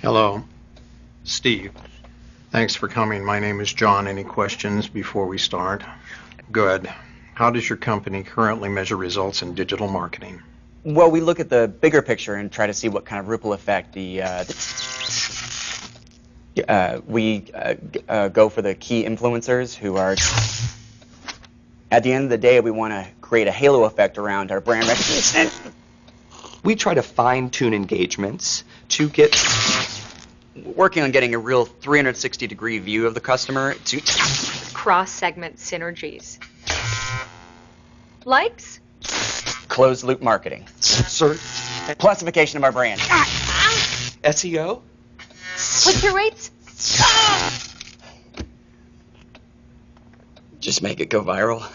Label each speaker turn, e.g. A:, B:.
A: Hello, Steve. Thanks for coming. My name is John. Any questions before we start? Good. How does your company currently measure results in digital marketing?
B: Well, we look at the bigger picture and try to see what kind of ripple effect the. Uh, the uh, we uh, uh, go for the key influencers who are. At the end of the day, we want to create a halo effect around our brand recognition.
C: We try to fine tune engagements to get
B: Working on getting a real 360 degree view of the customer to.
D: cross-segment synergies. Likes?
B: Closed loop marketing.
C: search,
B: Classification of our brand.
C: SEO.
D: Click-through rates?
B: Just make it go viral.